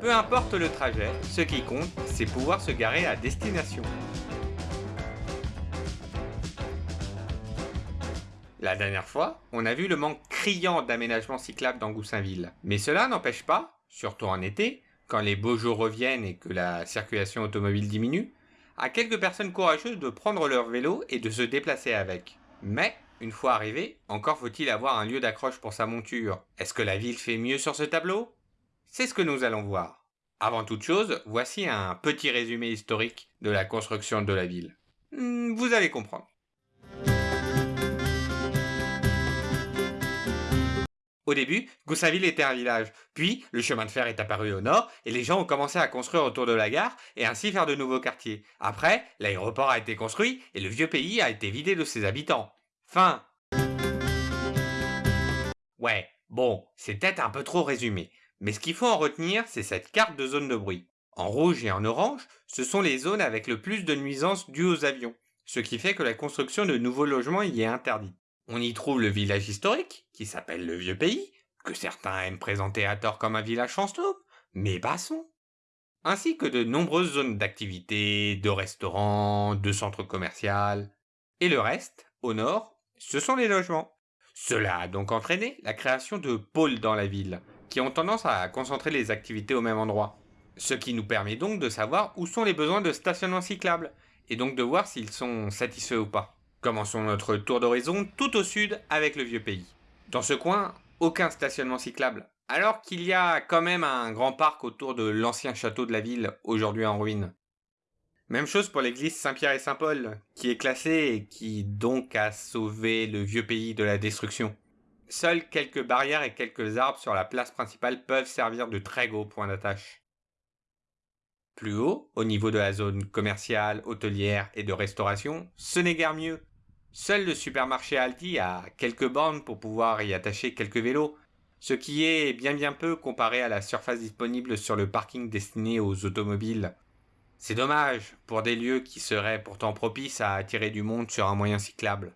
Peu importe le trajet, ce qui compte, c'est pouvoir se garer à destination. La dernière fois, on a vu le manque criant d'aménagement cyclable dans Goussainville. Mais cela n'empêche pas, surtout en été, quand les beaux jours reviennent et que la circulation automobile diminue, à quelques personnes courageuses de prendre leur vélo et de se déplacer avec. Mais, une fois arrivé, encore faut-il avoir un lieu d'accroche pour sa monture. Est-ce que la ville fait mieux sur ce tableau? C'est ce que nous allons voir. Avant toute chose, voici un petit résumé historique de la construction de la ville. Hmm, vous allez comprendre. Au début, Goussainville était un village, puis le chemin de fer est apparu au nord et les gens ont commencé à construire autour de la gare et ainsi faire de nouveaux quartiers. Après, l'aéroport a été construit et le vieux pays a été vidé de ses habitants. Fin. Ouais, bon, c'est peut-être un peu trop résumé, mais ce qu'il faut en retenir, c'est cette carte de zone de bruit. En rouge et en orange, ce sont les zones avec le plus de nuisances dues aux avions, ce qui fait que la construction de nouveaux logements y est interdite. On y trouve le village historique, qui s'appelle le Vieux Pays, que certains aiment présenter à tort comme un village fantôme, mais basson. Ainsi que de nombreuses zones d'activité, de restaurants, de centres commerciaux. Et le reste, au nord, ce sont les logements. Cela a donc entraîné la création de pôles dans la ville, qui ont tendance à concentrer les activités au même endroit. Ce qui nous permet donc de savoir où sont les besoins de stationnement cyclable, et donc de voir s'ils sont satisfaits ou pas. Commençons notre tour d'horizon tout au sud avec le vieux pays. Dans ce coin, aucun stationnement cyclable, alors qu'il y a quand même un grand parc autour de l'ancien château de la ville, aujourd'hui en ruine. Même chose pour l'église Saint-Pierre et Saint-Paul, qui est classée et qui donc a sauvé le vieux pays de la destruction. Seules quelques barrières et quelques arbres sur la place principale peuvent servir de très gros points d'attache. Plus haut, au niveau de la zone commerciale, hôtelière et de restauration, ce n'est guère mieux. Seul le supermarché Aldi a quelques bornes pour pouvoir y attacher quelques vélos, ce qui est bien bien peu comparé à la surface disponible sur le parking destiné aux automobiles. C'est dommage pour des lieux qui seraient pourtant propices à attirer du monde sur un moyen cyclable.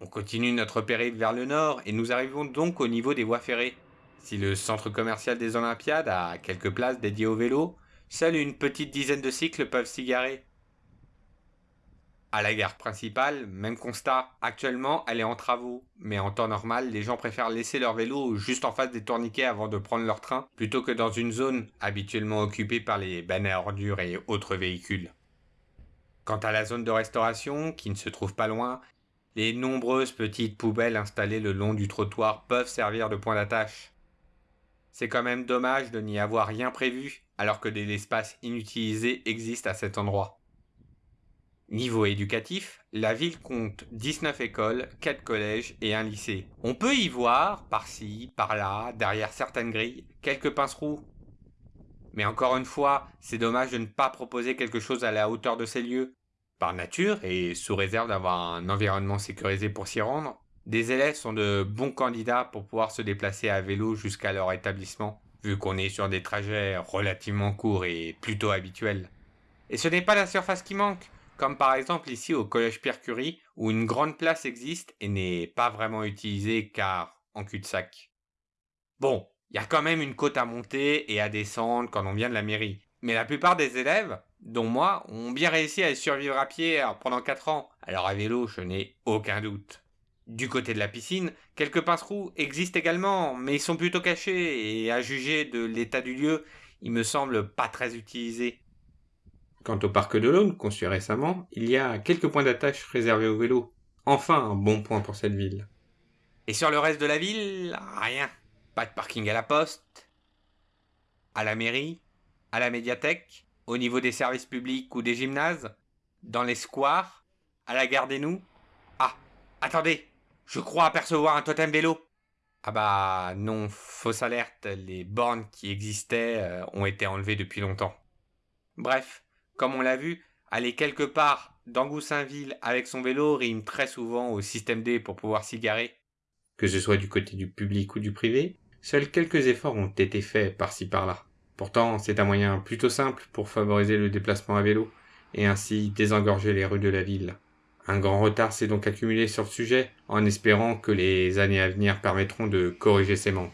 On continue notre périple vers le nord et nous arrivons donc au niveau des voies ferrées. Si le centre commercial des Olympiades a quelques places dédiées aux vélos, seule une petite dizaine de cycles peuvent s'y garer. À la gare principale, même constat. Actuellement, elle est en travaux. Mais en temps normal, les gens préfèrent laisser leur vélo juste en face des tourniquets avant de prendre leur train, plutôt que dans une zone habituellement occupée par les bannes à ordures et autres véhicules. Quant à la zone de restauration, qui ne se trouve pas loin, les nombreuses petites poubelles installées le long du trottoir peuvent servir de point d'attache. C'est quand même dommage de n'y avoir rien prévu, alors que des espaces inutilisés existent à cet endroit. Niveau éducatif, la ville compte 19 écoles, 4 collèges et un lycée. On peut y voir, par-ci, par-là, derrière certaines grilles, quelques pince-roues. Mais encore une fois, c'est dommage de ne pas proposer quelque chose à la hauteur de ces lieux. Par nature, et sous réserve d'avoir un environnement sécurisé pour s'y rendre, des élèves sont de bons candidats pour pouvoir se déplacer à vélo jusqu'à leur établissement, vu qu'on est sur des trajets relativement courts et plutôt habituels. Et ce n'est pas la surface qui manque, comme par exemple ici au Collège Pierre Curie, où une grande place existe et n'est pas vraiment utilisée car en cul-de-sac. Bon, il y a quand même une côte à monter et à descendre quand on vient de la mairie. Mais la plupart des élèves, dont moi, ont bien réussi à survivre à pied pendant 4 ans. Alors à vélo, je n'ai aucun doute. Du côté de la piscine, quelques pince-roues existent également, mais ils sont plutôt cachés et à juger de l'état du lieu, ils me semblent pas très utilisés. Quant au parc de l'Aune, conçu récemment, il y a quelques points d'attache réservés aux vélos. Enfin un bon point pour cette ville. Et sur le reste de la ville, rien. Pas de parking à la poste, à la mairie, à la médiathèque, au niveau des services publics ou des gymnases, dans les squares, à la gare des Nous. Ah, attendez, je crois apercevoir un totem vélo. Ah bah non, fausse alerte, les bornes qui existaient euh, ont été enlevées depuis longtemps. Bref, comme on l'a vu, aller quelque part dans Goussainville avec son vélo rime très souvent au système D pour pouvoir s'y garer. Que ce soit du côté du public ou du privé, seuls quelques efforts ont été faits par-ci par-là. Pourtant, c'est un moyen plutôt simple pour favoriser le déplacement à vélo et ainsi désengorger les rues de la ville. Un grand retard s'est donc accumulé sur le sujet, en espérant que les années à venir permettront de corriger ces manques.